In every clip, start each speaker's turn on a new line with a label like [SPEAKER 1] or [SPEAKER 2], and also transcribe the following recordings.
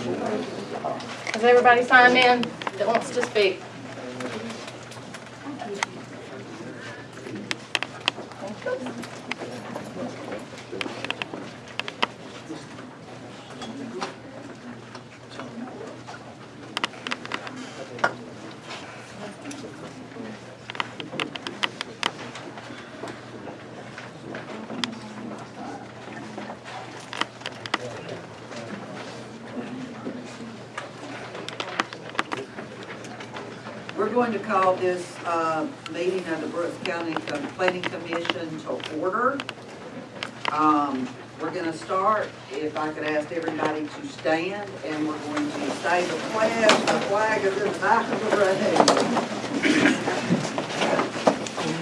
[SPEAKER 1] Has everybody signed in that wants to speak?
[SPEAKER 2] We're going to call this uh, meeting of the Brooks County Planning Commission to order. Um, We're going to start, if I could ask everybody to stand, and we're going to say the pledge. The flag is in the back of the room.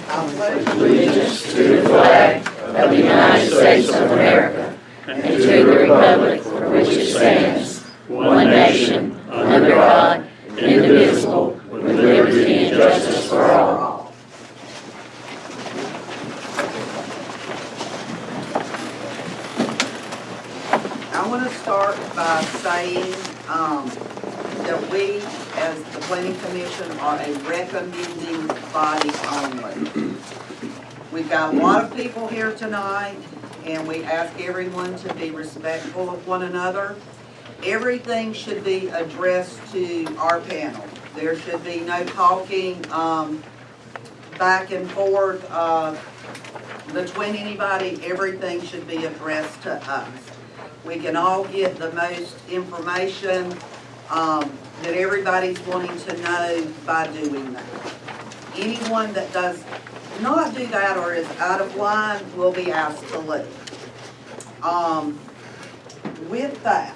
[SPEAKER 2] I pledge
[SPEAKER 3] allegiance to the flag of the United States of America and to the republic for which it stands, one nation, under God, indivisible, with liberty and justice for all.
[SPEAKER 2] I want to start by saying um, that we, as the planning commission, are a recommending body only. We've got a lot of people here tonight, and we ask everyone to be respectful of one another. Everything should be addressed to our panel. There should be no talking um, back and forth uh, between anybody. Everything should be addressed to us we can all get the most information um, that everybody's wanting to know by doing that. Anyone that does not do that or is out of line will be asked to leave. Um, With that,